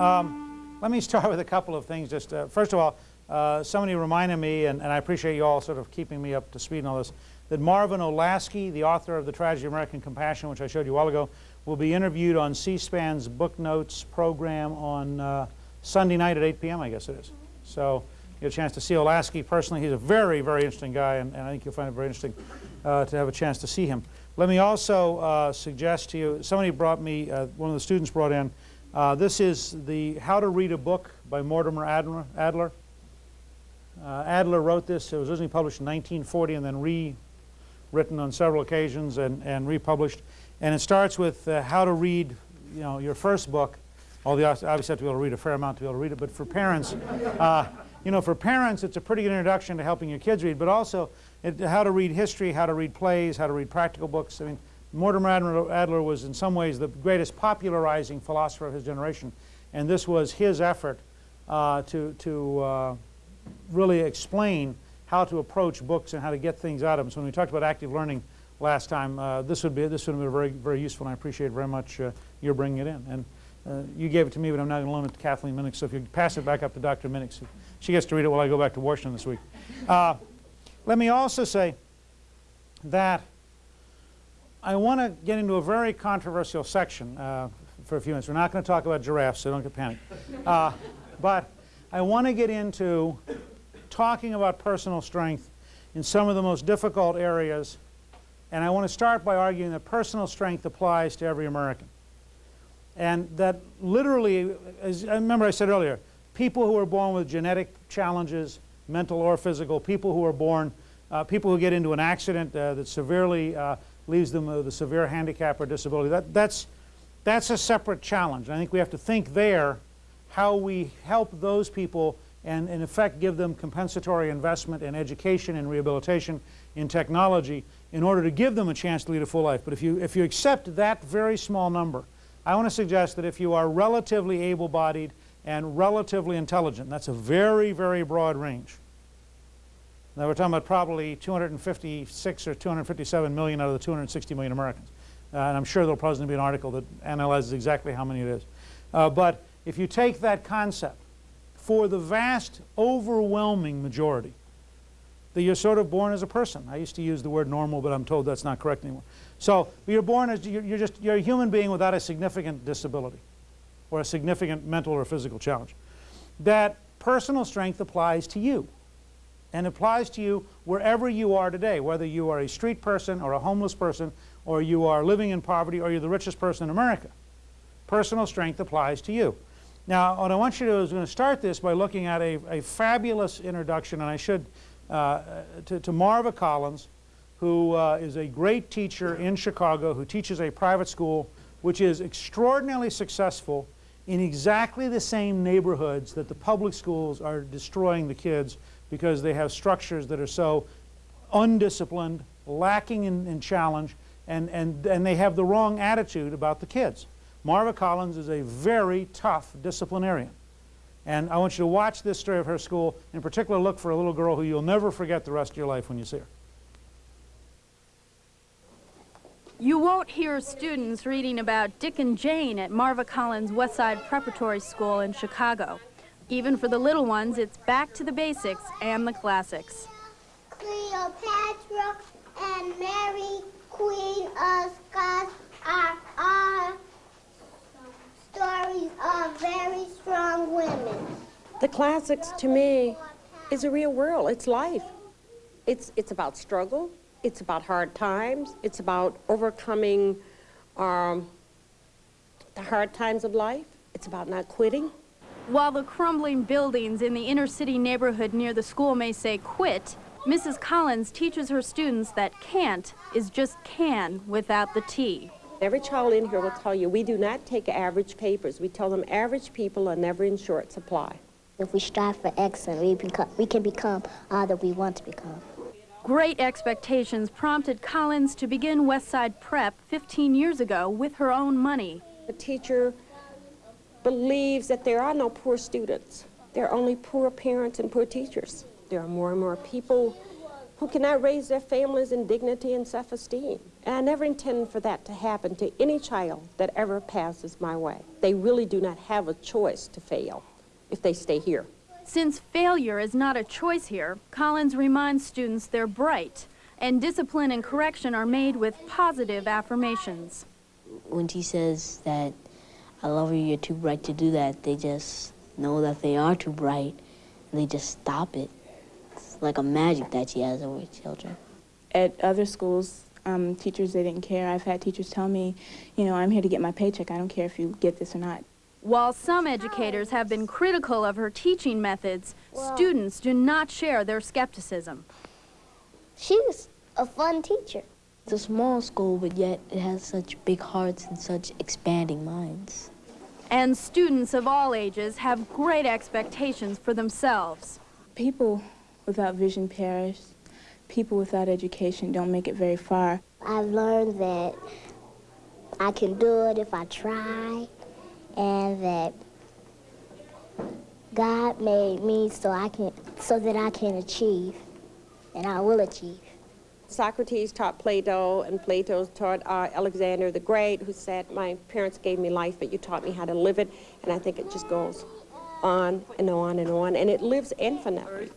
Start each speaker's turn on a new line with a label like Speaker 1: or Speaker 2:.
Speaker 1: Um, let me start with a couple of things. Just uh, First of all, uh, somebody reminded me, and, and, I appreciate you all sort of keeping me up to speed on all this, that Marvin Olasky, the author of The Tragedy of American Compassion, which I showed you a while ago, will be interviewed on C-SPAN's Book Notes program on uh, Sunday night at 8 p.m., I guess it is. So you get a chance to see Olasky personally. He's a very, very interesting guy, and, and I think you'll find it very interesting uh, to have a chance to see him. Let me also uh, suggest to you, somebody brought me, uh, one of the students brought in, uh, this is the How to Read a Book by Mortimer Adler. Adler. Uh, Adler wrote this. It was originally published in 1940 and then rewritten on several occasions and, and republished. And it starts with uh, how to read you know, your first book. Although you obviously have to be able to read a fair amount to be able to read it. But for parents, uh, you know, for parents, it's a pretty good introduction to helping your kids read. But also it, how to read history, how to read plays, how to read practical books. I mean, Mortimer Adler was in some ways the greatest popularizing philosopher of his generation, and this was his effort uh, to, to uh, really explain how to approach books and how to get things out of them. So when we talked about active learning last time, uh, this would be this would have been very very useful, and I appreciate very much uh, your bringing it in. And uh, you gave it to me, but I'm not going to loan it to Kathleen Minix. So if you pass it back up to Dr. Minix, she gets to read it while I go back to Washington this week. Uh, let me also say that I want to get into a very controversial section uh, for a few minutes. We're not going to talk about giraffes, so don't get panicked. Uh, but I want to get into talking about personal strength in some of the most difficult areas. And I want to start by arguing that personal strength applies to every American. And that literally, as I remember I said earlier, people who are born with genetic challenges, mental or physical, people who are born, uh, people who get into an accident uh, that severely uh, leaves them with a severe handicap or disability. That, that's, that's a separate challenge. I think we have to think there how we help those people and in effect give them compensatory investment in education and rehabilitation in technology in order to give them a chance to lead a full life. But if you, if you accept that very small number, I want to suggest that if you are relatively able-bodied and relatively intelligent, that's a very, very broad range, now we're talking about probably 256 or 257 million out of the 260 million Americans. Uh, and I'm sure there'll probably be an article that analyzes exactly how many it is. Uh, but if you take that concept, for the vast, overwhelming majority, that you're sort of born as a person. I used to use the word normal, but I'm told that's not correct anymore. So you're born as, you're, just, you're a human being without a significant disability or a significant mental or physical challenge. That personal strength applies to you and applies to you wherever you are today, whether you are a street person or a homeless person or you are living in poverty or you're the richest person in America. Personal strength applies to you. Now, what I want you to do is going to start this by looking at a, a fabulous introduction, and I should, uh, to, to, Marva Collins, who uh, is a great teacher in Chicago, who teaches a private school, which is extraordinarily successful in exactly the same neighborhoods that the public schools are destroying the kids because they have structures that are so undisciplined, lacking in, in challenge, and, and, and they have the wrong attitude about the kids. Marva Collins is a very tough disciplinarian. And I want you to watch this story of her school. In particular, look for a little girl who you'll never forget the rest of your life when you see her.
Speaker 2: You won't hear students reading about Dick and Jane at Marva Collins Westside Preparatory School in Chicago. Even for the little ones, it's back to the basics and the classics.
Speaker 3: Cleopatra and Mary, Queen of Scots, are all stories of very strong women.
Speaker 4: The classics, to me, is a real world. It's life. It's, it's about struggle. It's about hard times. It's about overcoming um, the hard times of life. It's about not quitting.
Speaker 2: While the crumbling buildings in the inner city neighborhood near the school may say quit, Mrs. Collins teaches her students that can't is just can without the T.
Speaker 4: Every child in here will tell you we do not take average papers. We tell them average people are never in short supply.
Speaker 5: If we strive for excellence, we, become, we can become all that we want to become.
Speaker 2: Great expectations prompted Collins to begin Westside Prep 15 years ago with her own money.
Speaker 4: The teacher believes that there are no poor students. There are only poor parents and poor teachers. There are more and more people who cannot raise their families in dignity and self-esteem. And I never intend for that to happen to any child that ever passes my way. They really do not have a choice to fail if they stay here.
Speaker 2: Since failure is not a choice here, Collins reminds students they're bright, and discipline and correction are made with positive affirmations.
Speaker 6: when she says that I love you, you're too bright to do that, they just know that they are too bright and they just stop it. It's like a magic that she has over children.
Speaker 7: At other schools, um, teachers, they didn't care. I've had teachers tell me, you know, I'm here to get my paycheck. I don't care if you get this or not.
Speaker 2: While some educators have been critical of her teaching methods, students do not share their skepticism.
Speaker 5: She's a fun teacher.
Speaker 6: It's a small school, but yet it has such big hearts and such expanding minds.
Speaker 2: And students of all ages have great expectations for themselves.
Speaker 7: People without vision perish. People without education don't make it very far.
Speaker 5: I've learned that I can do it if I try, and that God made me so I can so that I can achieve, and I will achieve.
Speaker 4: Socrates taught Plato, and Plato taught uh, Alexander the Great, who said, my parents gave me life, but you taught me how to live it. And I think it just goes on and on and on, and it lives infinitely.